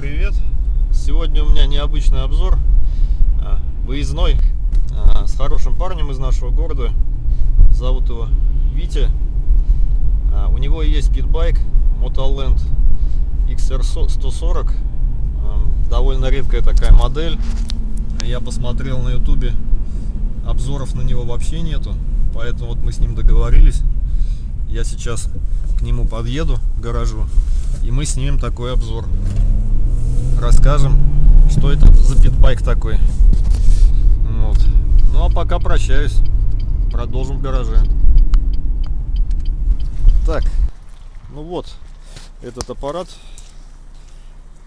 Сегодня у меня необычный обзор, а, выездной, а, с хорошим парнем из нашего города. Зовут его Витя. А, у него есть питбайк Motoland XR140. Довольно редкая такая модель. Я посмотрел на ютубе, обзоров на него вообще нету. Поэтому вот мы с ним договорились. Я сейчас к нему подъеду, к гаражу, и мы снимем такой обзор расскажем, что это за питбайк такой. Вот. Ну а пока прощаюсь. Продолжим в гараже. Так, ну вот этот аппарат,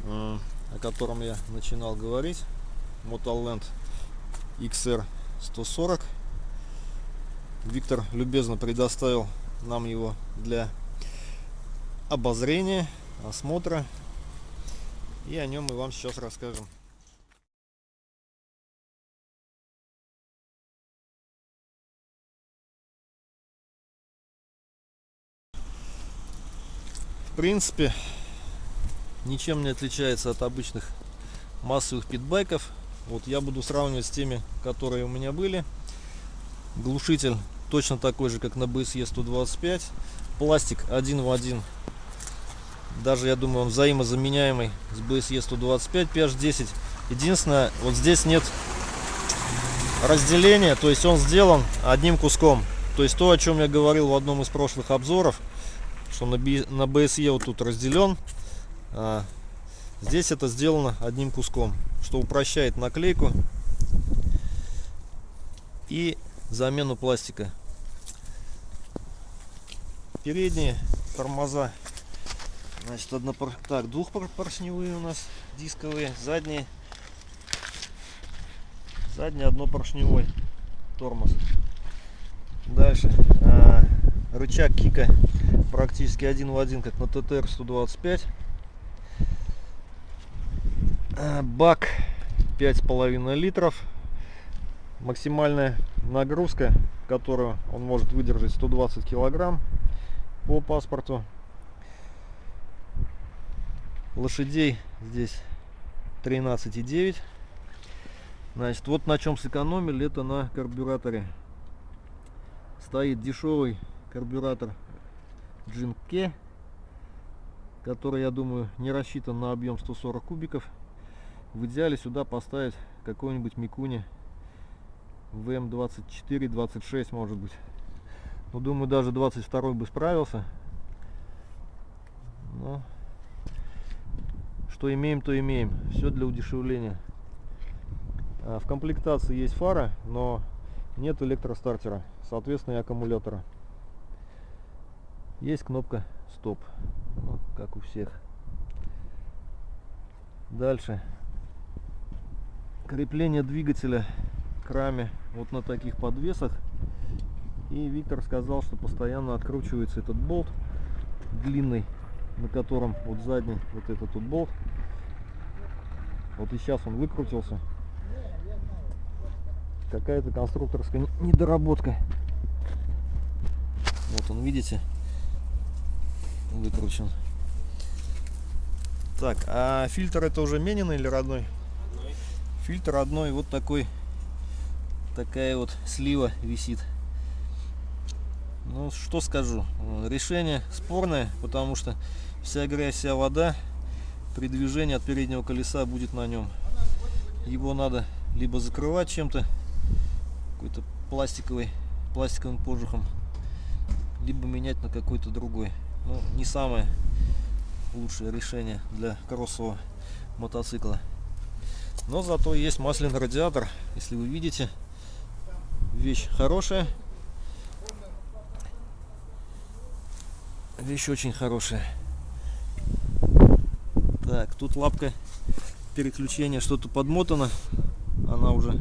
э, о котором я начинал говорить. Motoland XR 140. Виктор любезно предоставил нам его для обозрения, осмотра и о нем мы вам сейчас расскажем. В принципе, ничем не отличается от обычных массовых питбайков. Вот я буду сравнивать с теми, которые у меня были. Глушитель точно такой же, как на BSE 125. Пластик один в один даже я думаю он взаимозаменяемый с BSE 125 PH10 единственное вот здесь нет разделения то есть он сделан одним куском. То есть то о чем я говорил в одном из прошлых обзоров что на, на BSE вот тут разделен а здесь это сделано одним куском что упрощает наклейку и замену пластика. Передние тормоза Значит, однопор... так, двухпоршневые у нас дисковые, задние. Задний однопоршневой тормоз. Дальше. А, рычаг кика практически один в один, как на ТТР 125. А, бак 5,5 литров. Максимальная нагрузка, которую он может выдержать 120 килограмм по паспорту лошадей здесь 13,9 значит вот на чем сэкономили это на карбюраторе. Стоит дешевый карбюратор Джинке который я думаю не рассчитан на объем 140 кубиков. В идеале сюда поставить какой-нибудь Микуни ВМ24 26 может быть. Но думаю даже 22 бы справился но что имеем, то имеем. Все для удешевления. А, в комплектации есть фара, но нет электростартера, соответственно и аккумулятора. Есть кнопка стоп, ну, как у всех. Дальше. Крепление двигателя к раме вот на таких подвесах. И Виктор сказал, что постоянно откручивается этот болт длинный, на котором вот задний вот этот тут болт вот и сейчас он выкрутился. Какая-то конструкторская недоработка. Вот он, видите, выкручен. Так, а фильтр это уже мененный или? Родной. Фильтр родной, вот такой, такая вот слива висит. Ну, что скажу, решение спорное, потому что вся грязь, вся вода при движении от переднего колеса будет на нем. Его надо либо закрывать чем-то, какой-то пластиковый, пластиковым кожухом, либо менять на какой-то другой. Ну, не самое лучшее решение для кроссового мотоцикла. Но зато есть масляный радиатор, если вы видите. Вещь хорошая. Вещь очень хорошая. Так, тут лапка переключения что-то подмотана. Она уже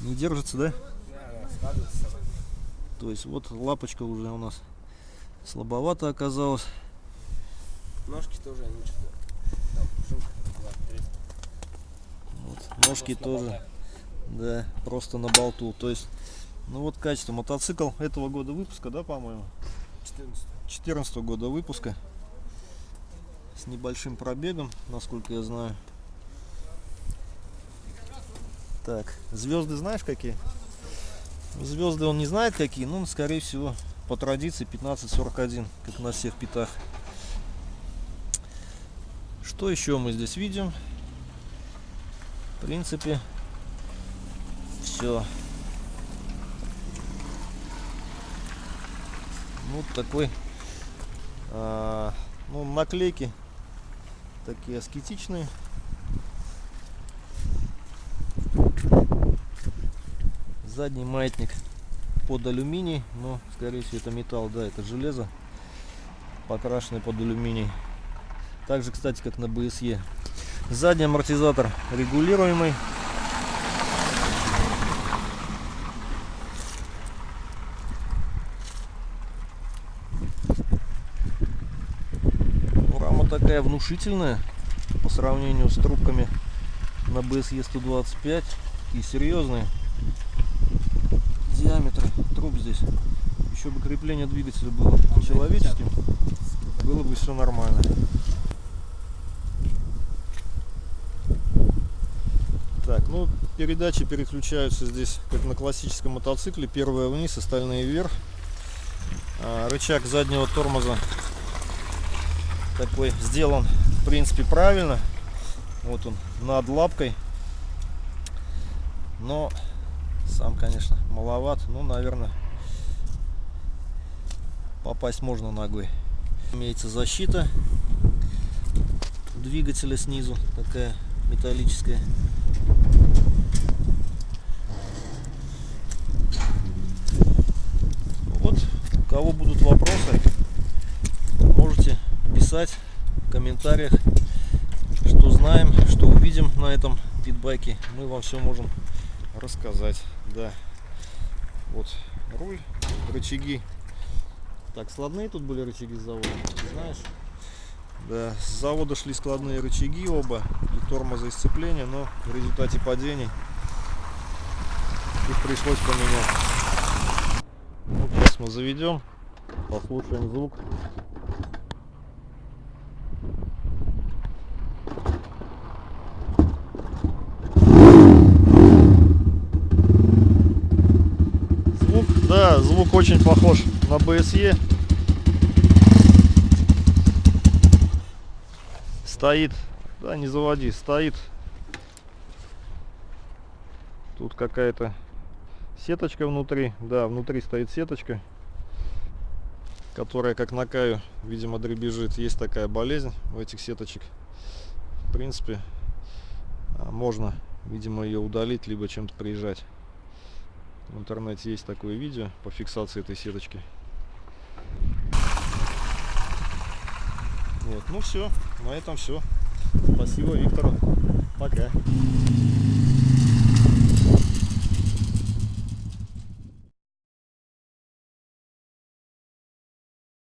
не держится, да? То есть вот лапочка уже у нас слабовато оказалась. Ножки тоже они вот, Ножки тоже, да, просто на болту. То есть, ну вот качество. Мотоцикл этого года выпуска, да, по-моему? 14. 14 года выпуска. С небольшим пробегом, насколько я знаю. Так, звезды знаешь какие? Звезды он не знает какие, но, скорее всего, по традиции 15.41, как на всех питах. Что еще мы здесь видим? В принципе, все. Вот такой, а, ну, наклейки такие аскетичные. Задний маятник под алюминий, но скорее всего это металл, да, это железо, покрашенный под алюминий. Также, кстати, как на BSE. Задний амортизатор регулируемый. Такая внушительная по сравнению с трубками на BSE 125 и серьезные диаметры труб здесь. Еще бы крепление двигателя было человеческим, было бы все нормально. Так, ну передачи переключаются здесь, как на классическом мотоцикле. Первая вниз, остальные вверх. А, рычаг заднего тормоза такой сделан, в принципе, правильно. Вот он над лапкой. Но сам, конечно, маловат. Ну, наверное, попасть можно ногой. Имеется защита двигателя снизу, такая металлическая. Вот, у кого будут вопросы, можете писать в комментариях, что знаем, что увидим на этом питбайке. Мы вам все можем рассказать. Да, вот руль, рычаги. Так, складные тут были рычаги с завода, знаешь? Да, с завода шли складные рычаги оба, и тормоза и сцепления, но в результате падений их пришлось поменять. Вот сейчас мы заведем, послушаем звук. Звук, да, звук очень похож на BSE. Стоит, да, не заводи, стоит. Тут какая-то сеточка внутри, да, внутри стоит сеточка, которая, как на каю, видимо, дребезжит. Есть такая болезнь у этих сеточек. В принципе, а, можно, видимо, ее удалить, либо чем-то приезжать. В интернете есть такое видео по фиксации этой сеточки. Вот, ну все, на этом все. Спасибо Виктору. Пока.